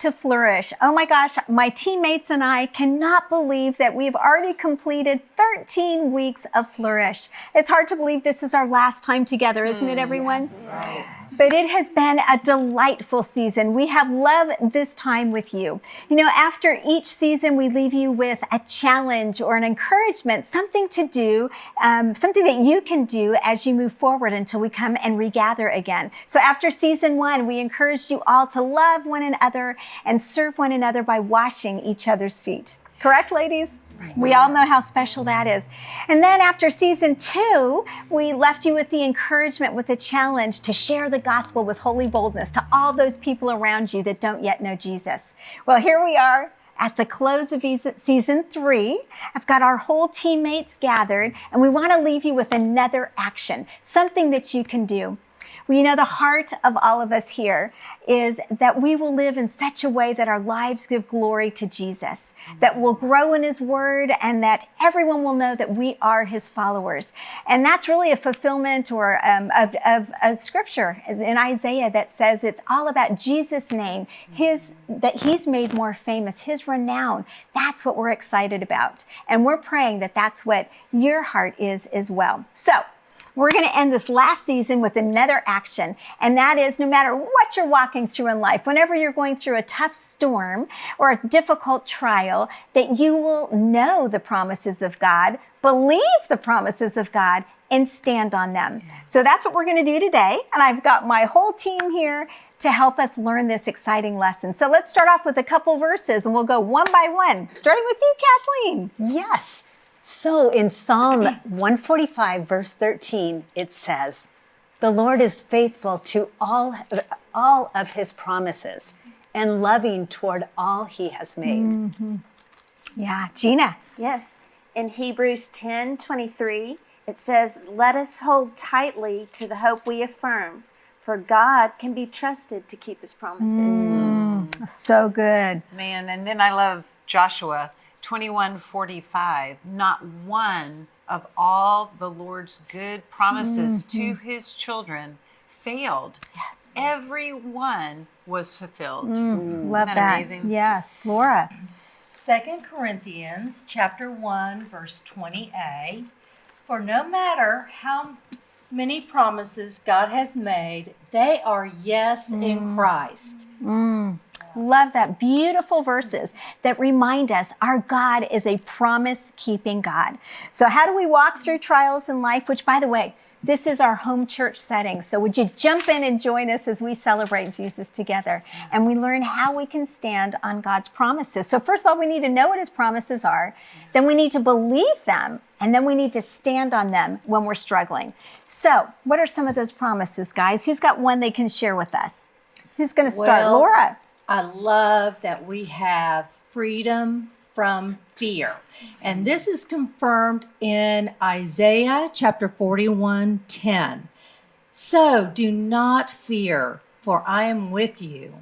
to Flourish. Oh my gosh, my teammates and I cannot believe that we've already completed 13 weeks of Flourish. It's hard to believe this is our last time together, isn't it, mm, everyone? Yes. But it has been a delightful season. We have loved this time with you. You know, after each season, we leave you with a challenge or an encouragement, something to do, um, something that you can do as you move forward until we come and regather again. So after season one, we encouraged you all to love one another and serve one another by washing each other's feet. Correct, ladies? Right. We all know how special that is. And then after season two, we left you with the encouragement, with the challenge to share the gospel with holy boldness to all those people around you that don't yet know Jesus. Well, here we are at the close of season three. I've got our whole teammates gathered, and we want to leave you with another action, something that you can do. You know, the heart of all of us here is that we will live in such a way that our lives give glory to Jesus, that we'll grow in his word and that everyone will know that we are his followers. And that's really a fulfillment or um, of, of, of scripture in Isaiah that says it's all about Jesus' name, his, that he's made more famous, his renown. That's what we're excited about. And we're praying that that's what your heart is as well. So we're going to end this last season with another action, and that is no matter what you're walking through in life, whenever you're going through a tough storm or a difficult trial, that you will know the promises of God, believe the promises of God, and stand on them. So that's what we're going to do today. And I've got my whole team here to help us learn this exciting lesson. So let's start off with a couple verses and we'll go one by one, starting with you, Kathleen. Yes. So in Psalm 145, verse 13, it says, The Lord is faithful to all, all of his promises and loving toward all he has made. Mm -hmm. Yeah, Gina. Yes. In Hebrews 10 23, it says, Let us hold tightly to the hope we affirm, for God can be trusted to keep his promises. Mm, so good. Man, and then I love Joshua 2145, not one of all the Lord's good promises mm-hmm. to his children failed. Yes. Every one was fulfilled. Mm, love that. that. Amazing? Yes. Laura. Second Corinthians chapter 1 verse 20a For no matter how many promises God has made, they are yes mm. in Christ. Mm. Love that. Beautiful verses that remind us our God is a promise keeping God. So, how do we walk through trials in life? Which, by the way, this is our home church setting. So, would you jump in and join us as we celebrate Jesus together and we learn how we can stand on God's promises? So, first of all, we need to know what his promises are, then we need to believe them, and then we need to stand on them when we're struggling. So, what are some of those promises, guys? Who's got one they can share with us? Who's going to start? Well, Laura. I love that we have freedom from fear. And this is confirmed in Isaiah chapter 41 10. So do not fear, for I am with you.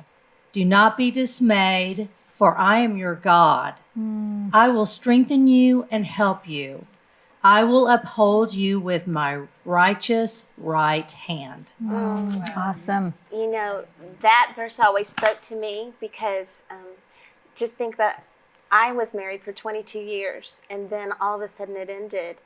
Do not be dismayed, for I am your God. Mm. I will strengthen you and help you. I will uphold you with my righteous right hand. Oh, awesome. You know, that verse always spoke to me because um, just think about I was married for 22 years and then all of a sudden it ended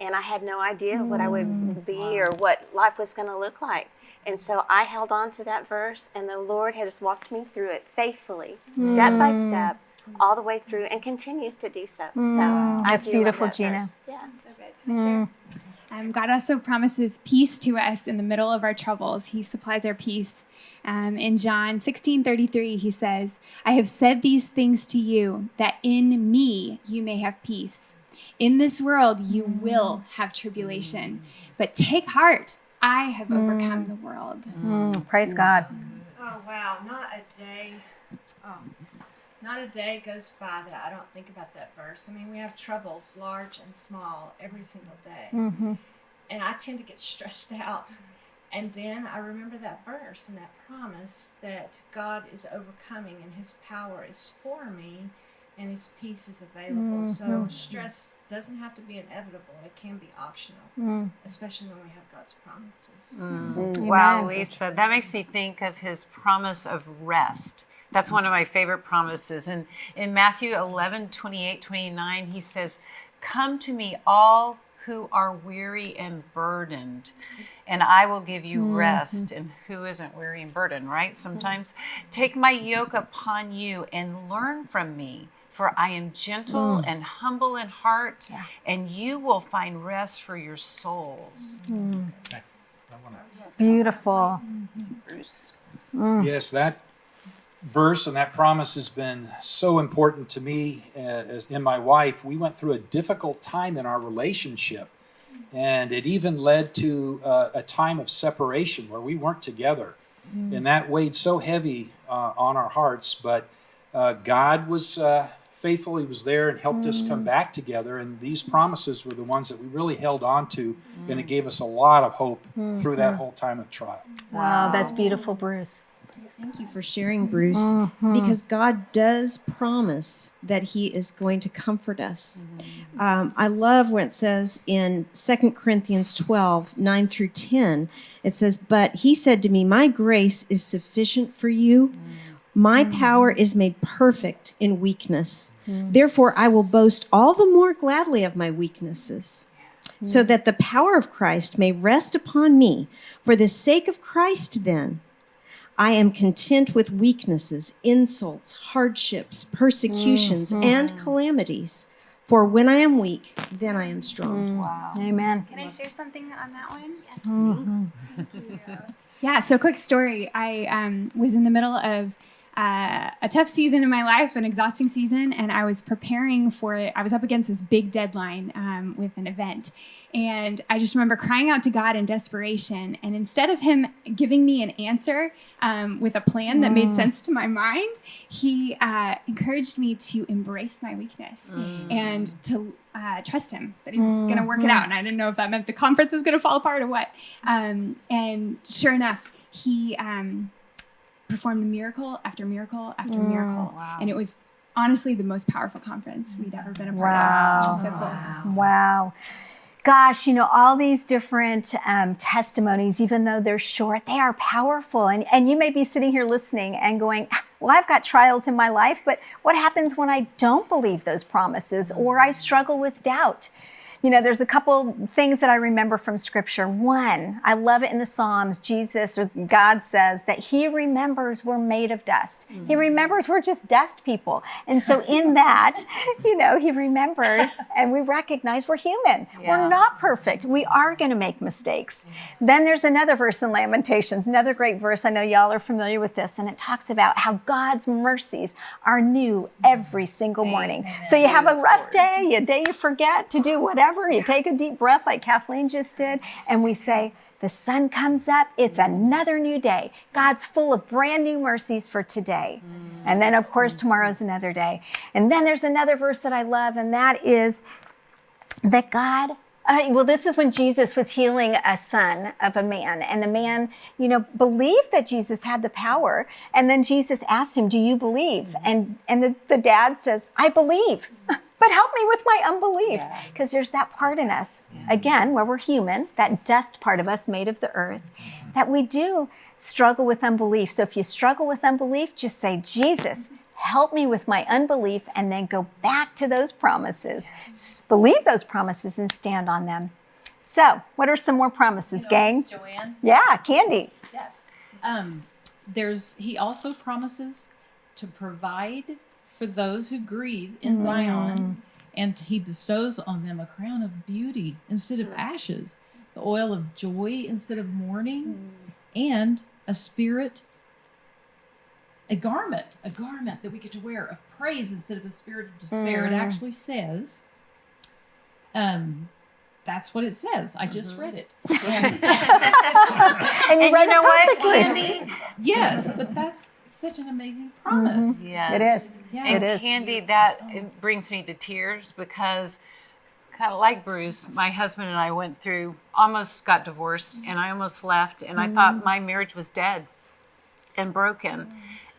and I had no idea what I would mm. be wow. or what life was going to look like. And so I held on to that verse and the Lord had just walked me through it faithfully, mm. step by mm. step all the way through and continues to do so. Mm, so that's beautiful, that Gina. Verse. Yeah, so good. Mm. Um, God also promises peace to us in the middle of our troubles. He supplies our peace. Um, in John 16 33, he says, I have said these things to you that in me you may have peace. In this world you mm. will have tribulation, but take heart. I have mm. overcome the world. Mm. Praise God. Oh, wow. Not a day. Oh not a day goes by that I don't think about that verse. I mean, we have troubles, large and small, every single day. Mm-hmm. And I tend to get stressed out. And then I remember that verse and that promise that God is overcoming and his power is for me and his peace is available. Mm-hmm. So stress doesn't have to be inevitable. It can be optional, mm. especially when we have God's promises. Mm. Wow, Lisa, that makes me think of his promise of rest That's one of my favorite promises. And in Matthew 11, 28, 29, he says, Come to me, all who are weary and burdened, and I will give you mm-hmm. rest. And who isn't weary and burdened, right? Sometimes take my yoke upon you and learn from me. For I am gentle mm. and humble in heart, and you will find rest for your souls. Mm. Beautiful. Bruce. Yes, that verse and that promise has been so important to me uh, as in my wife. We went through a difficult time in our relationship, and it even led to uh, a time of separation where we weren't together, and that weighed so heavy uh, on our hearts. But uh, God was uh, faithful; He was there and helped us come back together. And these promises were the ones that we really held on to, and it gave us a lot of hope through that whole time of trial. Wow, that's beautiful, Bruce. Thank you for sharing, Bruce, mm-hmm. because God does promise that He is going to comfort us. Mm-hmm. Um, I love when it says in 2 Corinthians 12 9 through 10, it says, But He said to me, My grace is sufficient for you. Mm. My mm. power is made perfect in weakness. Mm. Therefore, I will boast all the more gladly of my weaknesses, so that the power of Christ may rest upon me. For the sake of Christ, then, I am content with weaknesses, insults, hardships, persecutions, mm-hmm. and calamities. For when I am weak, then I am strong. Mm. Amen. Can I share something on that one? Yes. Mm-hmm. Yeah. So, quick story. I um, was in the middle of uh, a tough season in my life, an exhausting season, and I was preparing for it. I was up against this big deadline um, with an event, and I just remember crying out to God in desperation. And instead of Him giving me an answer um, with a plan that made sense to my mind, He uh, encouraged me to embrace my weakness and to uh, trust him that he was going to work it out. And I didn't know if that meant the conference was going to fall apart or what. Um, and sure enough, he um, performed miracle after miracle after miracle. And it was honestly the most powerful conference we'd ever been a part of, which is so cool. Wow. Gosh, you know, all these different um, testimonies, even though they're short, they are powerful. And, and you may be sitting here listening and going, well, I've got trials in my life, but what happens when I don't believe those promises or I struggle with doubt? You know, there's a couple things that I remember from scripture. One, I love it in the Psalms. Jesus or God says that He remembers we're made of dust. He mm. remembers we're just dust people. And so, in that, you know, He remembers and we recognize we're human. Yeah. We're not perfect. We are going to make mistakes. Mm. Then there's another verse in Lamentations, another great verse. I know y'all are familiar with this, and it talks about how God's mercies are new every single morning. So you have a rough day, a day you forget to do whatever, you take a deep breath like Kathleen just did, and we say, the sun comes up, it's another new day. God's full of brand new mercies for today. Mm. And then, of course, tomorrow's another day. And then there's another verse that I love, and that is that God, uh, well, this is when Jesus was healing a son of a man, and the man, you know, believed that Jesus had the power. And then Jesus asked him, "Do you believe?" Mm-hmm. And and the, the dad says, "I believe." Mm-hmm. But help me with my unbelief. Because there's that part in us, again, where we're human, that dust part of us made of the earth, that we do struggle with unbelief. So if you struggle with unbelief, just say, Jesus, help me with my unbelief, and then go back to those promises. S- Believe those promises and stand on them. So, what are some more promises, gang? Joanne? Yeah, Candy. Yes. Um, there's he also promises to provide for those who grieve in mm. Zion, and he bestows on them a crown of beauty instead of ashes, the oil of joy instead of mourning, mm. and a spirit, a garment, a garment that we get to wear of praise instead of a spirit of despair. It mm. actually says, um, that's what it says. I just mm-hmm. read it. And- And you And read you know it what, perfectly. Yes, but that's such an amazing mm-hmm. promise. Yes. It is. Yeah. And It is. Candy, that it brings me to tears because, kind of like Bruce, my husband and I went through, almost got divorced, and I almost left, and I thought mm-hmm. my marriage was dead and broken. Mm.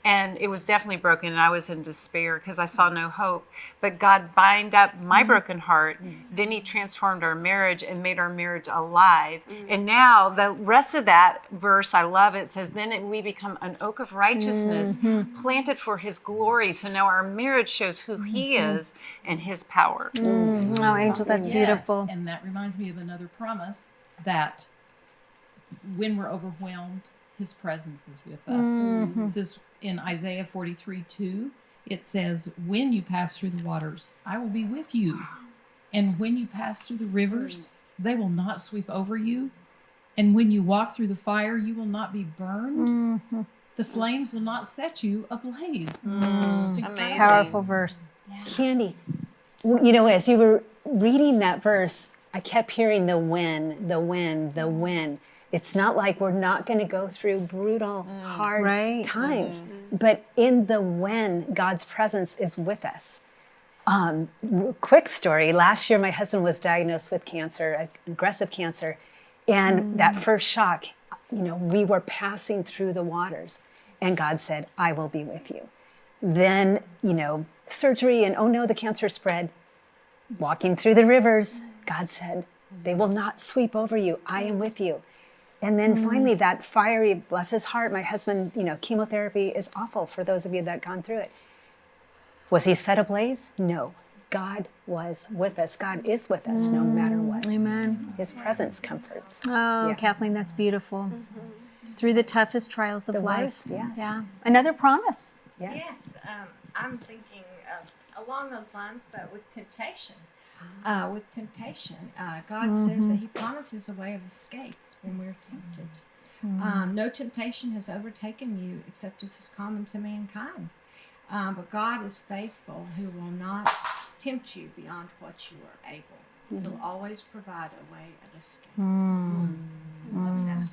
And it was definitely broken and i was in despair because i saw no hope. But god bind up my mm-hmm. broken heart mm-hmm. then he transformed our marriage and made our marriage alive. Mm-hmm. And now the rest of that verse i love it says then it- we become an oak of righteousness planted for his glory. So now our marriage shows who he is and his power. Oh, Angel, that's Yes, beautiful. And that reminds me of another promise that when we're overwhelmed, his presence is with us. Mm-hmm. This is in Isaiah 43 2. It says, When you pass through the waters, I will be with you. And when you pass through the rivers, they will not sweep over you. And when you walk through the fire, you will not be burned. Mm-hmm. The flames will not set you ablaze. Mm. It's just incredible. Amazing. Powerful verse. Candy, you know, as you were reading that verse, I kept hearing the when, the when, the when. It's not like we're not going to go through brutal, mm. hard Right. times, mm-hmm. but in the when, God's presence is with us. Um, quick story last year, my husband was diagnosed with cancer, aggressive cancer. And mm. that first shock, you know, we were passing through the waters, and God said, I will be with you. Then, you know, surgery, and oh no, the cancer spread. Walking through the rivers, mm. God said, they will not sweep over you. I am with you. And then finally, that fiery, bless his heart, my husband, you know, chemotherapy is awful for those of you that gone through it. Was he set ablaze? No. God was with us. God is with us no matter what. Amen. His presence comforts. Oh, Yeah. Kathleen, that's beautiful. Through the toughest trials of The life. worst, yes. Yeah. Another promise. Yes. Yes, um, I'm thinking of along those lines, but with temptation. Uh, with temptation, uh, God says that He promises a way of escape when we're tempted. Hmm. Um, no temptation has overtaken you except as is common to mankind. Um, but God is faithful, who will not tempt you beyond what you are able. Hmm. He'll always provide a way of escape. Hmm. Love that.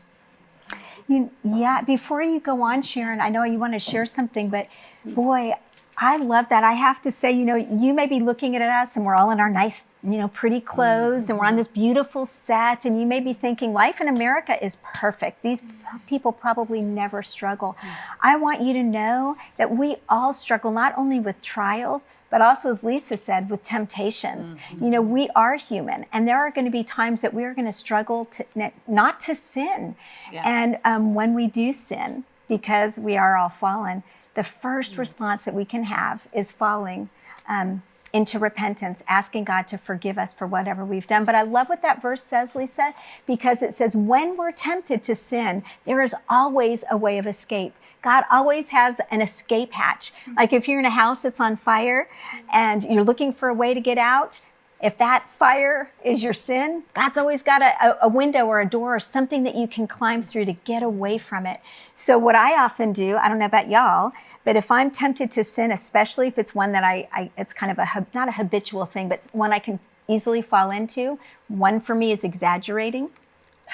You, yeah, before you go on, Sharon, I know you want to share something, but boy, I love that. I have to say, you know, you may be looking at us and we're all in our nice, you know, pretty clothes and we're on mm-hmm. this beautiful set, and you may be thinking, life in America is perfect. These people probably never struggle. Mm. I want you to know that we all struggle not only with trials, but also, as Lisa said, with temptations. Mm-hmm. You know, we are human, and there are going to be times that we are going to struggle to not to sin. And um, when we do sin, because we are all fallen, the first response that we can have is falling um, into repentance, asking God to forgive us for whatever we've done. But I love what that verse says, Lisa, because it says, when we're tempted to sin, there is always a way of escape. God always has an escape hatch. Like if you're in a house that's on fire and you're looking for a way to get out, if that fire is your sin, God's always got a, a, window or a door or something that you can climb through to get away from it. So, what I often do, I don't know about y'all, but if I'm tempted to sin, especially if it's one that I, I it's kind of a, not a habitual thing, but one I can easily fall into, one for me is exaggerating.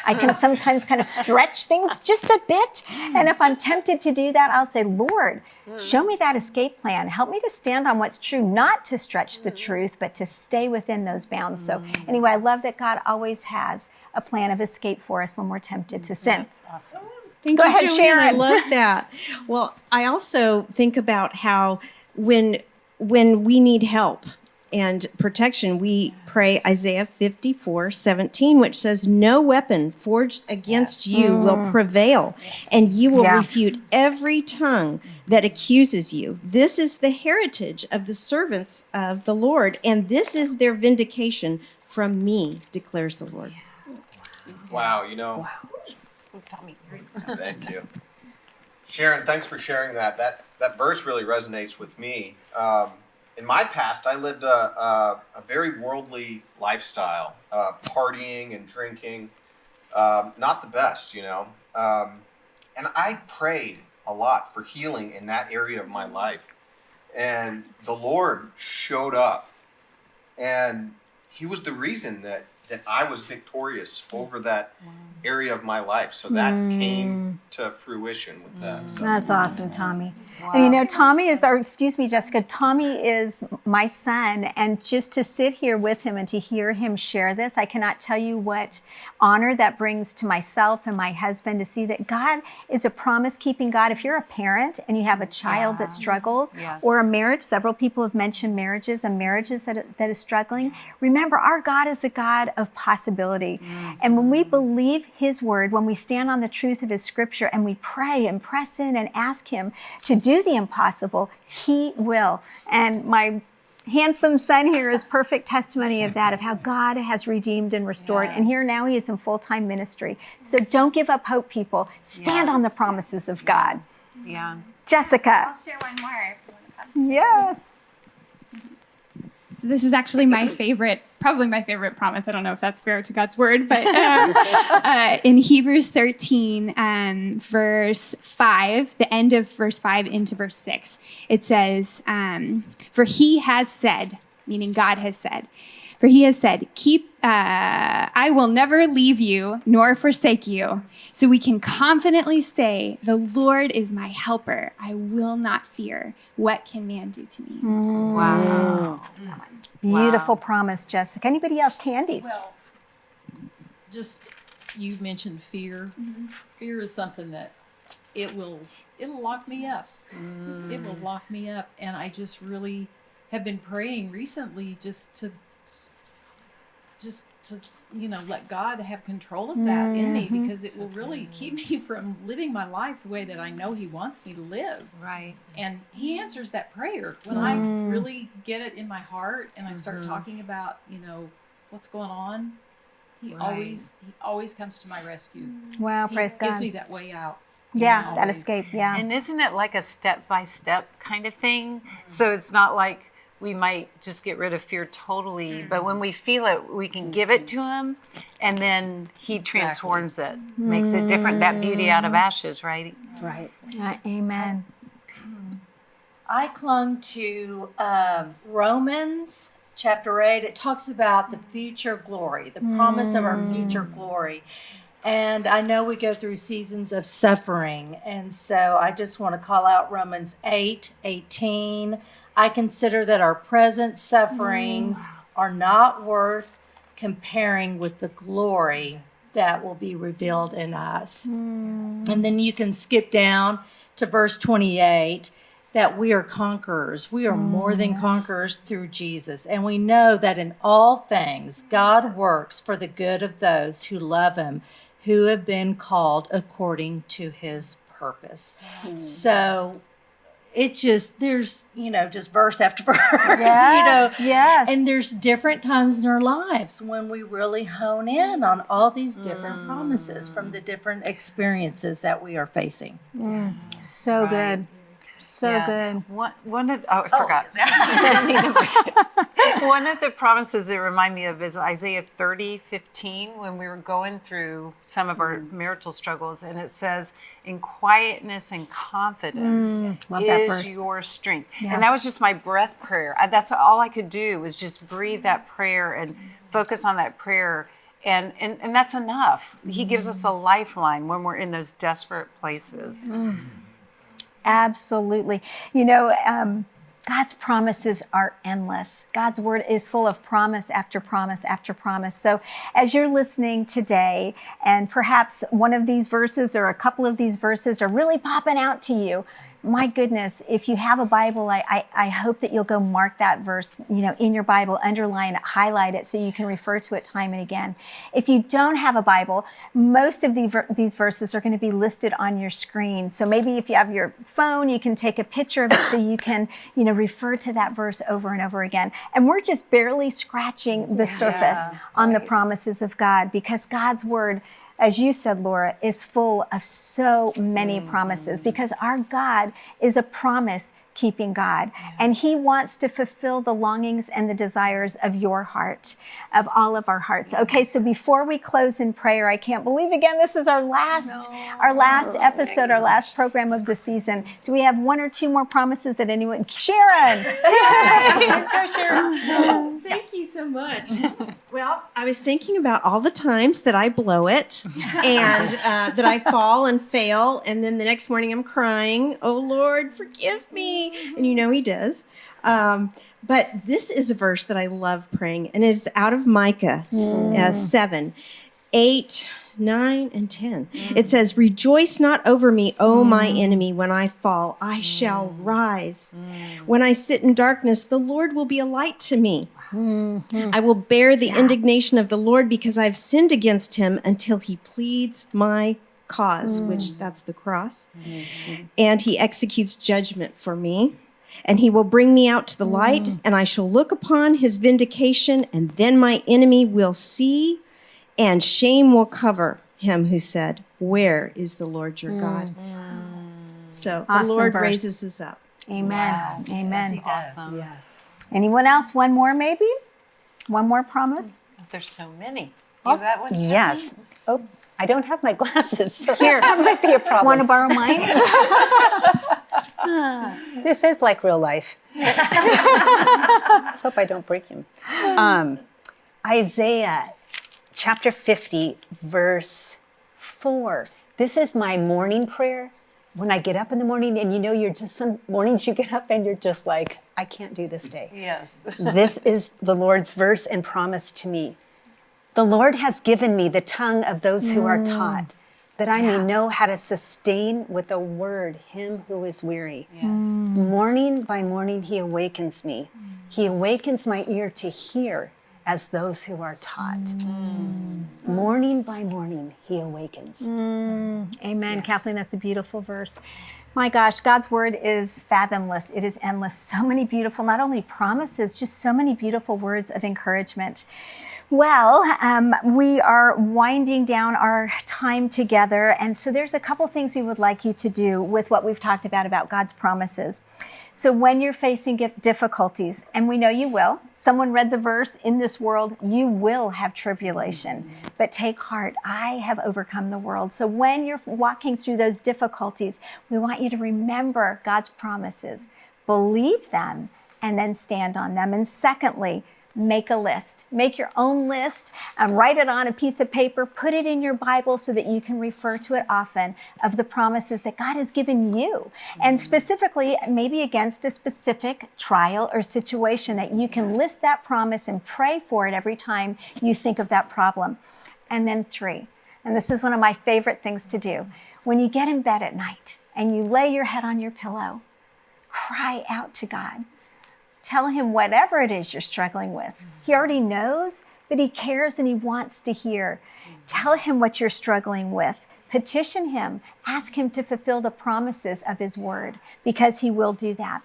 I can sometimes kind of stretch things just a bit. And if I'm tempted to do that, I'll say, Lord, show me that escape plan. Help me to stand on what's true, not to stretch the mm. truth, but to stay within those bounds. So, mm. anyway, I love that God always has a plan of escape for us when we're tempted to mm, sin. That's awesome. Thank Go you, ahead, Joanne. I love that. Well, I also think about how when when we need help and protection, we pray Isaiah 54, 17, which says, No weapon forged against you will prevail, and you will Yeah. refute every tongue that accuses you. This is the heritage of the servants of the Lord, and this is their vindication from me, declares the Lord. Wow, you know, Tommy, thank you. Sharon, thanks for sharing that. That that verse really resonates with me. Um, in my past, I lived a, a, a very worldly lifestyle, uh, partying and drinking. Um, not the best, you know. Um, and I prayed a lot for healing in that area of my life. And the Lord showed up. And He was the reason that that I was victorious mm. over that area of my life. So that mm. came to fruition with that. Mm. So. That's awesome, Tommy. And you know, Tommy is our, excuse me, Jessica, Tommy is my son. And just to sit here with him and to hear him share this, I cannot tell you what honor that brings to myself and my husband to see that God is a promise keeping God. If you're a parent and you have a child that struggles Yes. or a marriage, several people have mentioned marriages and marriages that, that is struggling. Remember, our God is a God of possibility. Mm. And when we believe His word, when we stand on the truth of His scripture and we pray and press in and ask Him to do the impossible, He will. And my handsome son here is perfect testimony of that, of how God has redeemed and restored. And here now he is in full time ministry. So don't give up hope, people. Stand on the promises of God. Yeah. Jessica. I'll share one more if you want to pass it. Yes. So this is actually my favorite, probably my favorite promise. I don't know if that's fair to God's word, but um, uh, in Hebrews 13, um, verse 5, the end of verse 5 into verse 6, it says, um, For he has said, meaning God has said, for he has said, Keep, uh, I will never leave you nor forsake you. So we can confidently say, The Lord is my helper. I will not fear. What can man do to me? Mm. Wow. Mm. Beautiful promise, Jessica. Anybody else? Candy. Well, just you mentioned fear. Mm-hmm. Fear is something that it will it'll lock me up. It will mm. lock me up, and I just really have been praying recently just to just to you know let God have control of that in me mm-hmm. because it will really keep me from living my life the way that I know He wants me to live. Right. And he answers that prayer when I mm-hmm. really get it in my heart and I start mm-hmm. talking about, you know, what's going on. He Right. always he always comes to my rescue. Wow, He praise gives God. me that way out. yeah, that always. escape. Yeah. And isn't it like a step by step kind of thing? So it's not like we might just get rid of fear totally, but when we feel it, we can give it to him and then he transforms it, makes it different. That beauty out of ashes, right? Right. Uh, amen. I clung to um, Romans chapter 8. It talks about the future glory, the promise of our future glory. And I know we go through seasons of suffering. And so I just want to call out Romans 8 18. I consider that our present sufferings mm. are not worth comparing with the glory that will be revealed in us. Mm. And then you can skip down to verse 28 that we are conquerors. We are more than mm. conquerors through Jesus. And we know that in all things, God works for the good of those who love Him, who have been called according to His purpose. So it just, there's, you know, just verse after verse, Yes, you know. yes. And there's different times in our lives when we really hone in on all these different promises from the different experiences that we are facing. yes So good. So Yeah. good. One, one of oh, I oh. forgot. one of the promises that remind me of is Isaiah 30, 15, when we were going through some of our mm. marital struggles, and it says, "In quietness and confidence mm, love that is verse. your strength." And that was just my breath prayer. I- That's all I could do was just breathe that prayer and focus on that prayer. And, and, and that's enough. He gives us a mm. lifeline when we're in those desperate places. Absolutely. You know, um, God's promises are endless. God's word is full of promise after promise after promise. So, as you're listening today, and perhaps one of these verses or a couple of these verses are really popping out to you, my goodness, if you have a Bible, I, I, I hope that you'll go mark that verse, you know, in your Bible, underline it, highlight it so you can refer to it time and again. If you don't have a Bible, most of the, ver- these verses are going to be listed on your screen. So maybe if you have your phone, you can take a picture of it so you can, you know, refer to that verse over and over again. And we're just barely scratching the surface on the promises of God because God's word as you said, Laura, is full of so many mm-hmm. promises because our God is a promise keeping God. And He wants to fulfill the longings and the desires of your heart, of all of our hearts. Okay, so before we close in prayer, I can't believe again this is our last, our last episode, our last program of the season. Do we have one or two more promises that anyone? Sharon. Go, Sharon. Thank you so much. Well, I was thinking about all the times that I blow it and uh, that I fall and fail, and then the next morning I'm crying, Oh Lord, forgive me. And you know He does. Um, but this is a verse that I love praying, and it is out of Micah uh, mm. 7 8, 9, and 10. It says, Rejoice not over me, O my mm. enemy, when I fall. I mm. shall rise. When I sit in darkness, the Lord will be a light to me. Mm-hmm. I will bear the indignation of the Lord because I've sinned against him until he pleads my cause, mm. which that's the cross. Mm-hmm. And he executes judgment for me. And he will bring me out to the light, mm. and I shall look upon his vindication, and then my enemy will see, and shame will cover him who said, Where is the Lord your God? Mm-hmm. So the Lord verse. raises us up. Amen. Amen. Awesome. Yes. Anyone else? One more, maybe? One more promise? There's so many. You oh. got one? Yes. Oh, I don't have my glasses. So Here, that might be a problem. Want to borrow mine? This is like real life. Let's hope I don't break him. Um, Isaiah chapter 50, verse 4. This is my morning prayer. When I get up in the morning, and you know, you're just some mornings you get up and you're just like, I can't do this day. Yes. this is the Lord's verse and promise to me. The Lord has given me the tongue of those who are mm. taught, that I may know how to sustain with a word him who is weary. Mm. Morning by morning, he awakens me. Mm. He awakens my ear to hear as those who are taught. Morning by morning, he awakens. Amen. Kathleen, that's a beautiful verse. My gosh, God's word is fathomless. It is endless. So many beautiful, not only promises, just so many beautiful words of encouragement. Well, um, we are winding down our time together. And so there's a couple things we would like you to do with what we've talked about about God's promises. So when you're facing difficulties, and we know you will, someone read the verse, in this world, you will have tribulation, but take heart, I have overcome the world. So when you're walking through those difficulties, we want you to remember God's promises, believe them, and then stand on them. And secondly, make a list. Make your own list and write it on a piece of paper. Put it in your Bible so that you can refer to it often of the promises that God has given you. And mm. specifically, maybe against a specific trial or situation that you can list that promise and pray for it every time you think of that problem. And then three, and this is one of my favorite things to do. When you get in bed at night and you lay your head on your pillow, cry out to God. Tell him whatever it is you're struggling with. He already knows, but he cares and he wants to hear. Tell him what you're struggling with. Petition him. Ask him to fulfill the promises of his word because he will do that.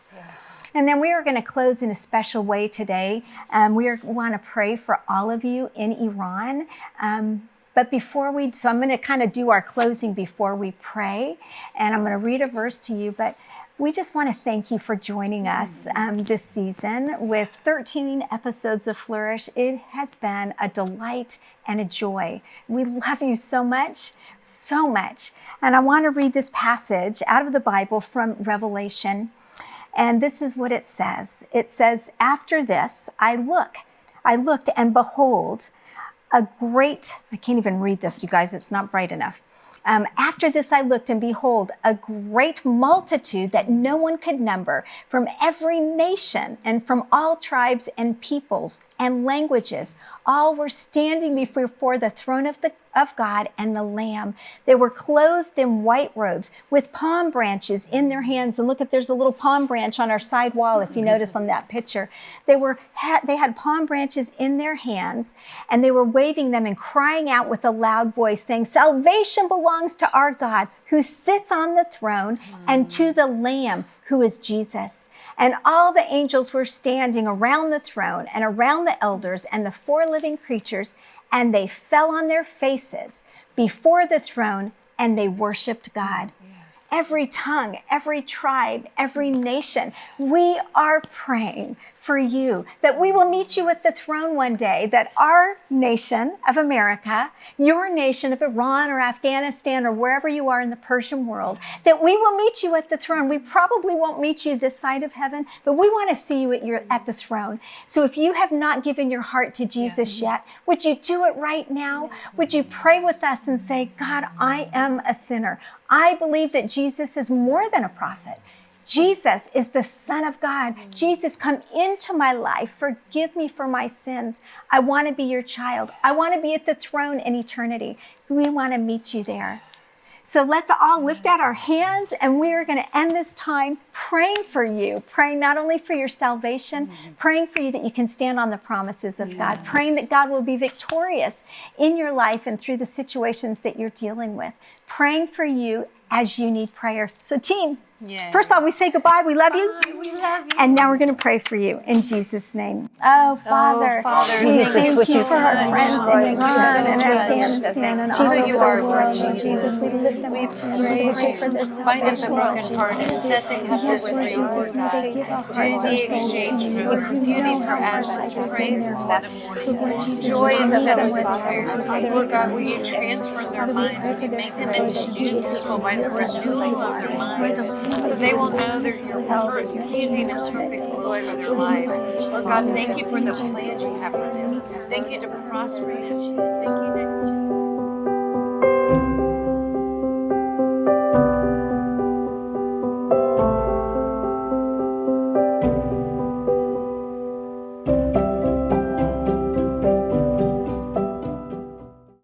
And then we are going to close in a special way today. Um, we want to pray for all of you in Iran. Um, but before we, so I'm going to kind of do our closing before we pray. And I'm going to read a verse to you. But we just want to thank you for joining us um, this season with 13 episodes of Flourish. It has been a delight and a joy. We love you so much, so much. And I want to read this passage out of the Bible from Revelation. And this is what it says it says, After this, I look, I looked, and behold, a great, I can't even read this, you guys, it's not bright enough. Um, after this, I looked, and behold, a great multitude that no one could number from every nation and from all tribes and peoples and languages. All were standing before the throne of, the, of God and the Lamb. They were clothed in white robes with palm branches in their hands. And look at there's a little palm branch on our side wall, if you notice on that picture. They were had, they had palm branches in their hands, and they were waving them and crying out with a loud voice, saying, "Salvation belongs to our God, who sits on the throne, and to the Lamb, who is Jesus." And all the angels were standing around the throne and around the elders and the four living creatures, and they fell on their faces before the throne and they worshiped God. every tongue, every tribe, every nation. We are praying for you that we will meet you at the throne one day, that our nation of America, your nation of Iran or Afghanistan or wherever you are in the Persian world, that we will meet you at the throne. We probably won't meet you this side of heaven, but we want to see you at your at the throne. So if you have not given your heart to Jesus yet, would you do it right now? Would you pray with us and say, God, I am a sinner. I believe that Jesus is more than a prophet. Jesus is the Son of God. Mm. Jesus, come into my life. Forgive me for my sins. I want to be your child. I want to be at the throne in eternity. We want to meet you there. So let's all lift out our hands and we are going to end this time praying for you, praying not only for your salvation, mm. praying for you that you can stand on the promises of God, praying that God will be victorious in your life and through the situations that you're dealing with, praying for you as you need prayer. So, team, first of all, we say goodbye. We love you. We love you. And now we're going to pray for you in Jesus' name. Oh, oh Father, Father, Jesus, thank what you for our done, friends Lord. in Iran and Afghanistan and all Jesus, you the are, world. Lord Lord Jesus, we lift them We up. We pray for their Bind up the salvation. broken heart and set the Yes, captives Lord free, Jesus, Lord may God. they give our Do hearts, our souls to you. for Lord, you beauty know for how our ashes, life is in praise there. instead of mourning. Lord Jesus, Joy would you meet instead them of where they despair. Father, Lord God, will you transform their minds? pray Will you make them into new people by you the heal them as renewal they of their are. So they will know that your They pleasing and perfect will for their life. Lord God, thank you for the plans you have for them. Thank you to prosper them. Thank you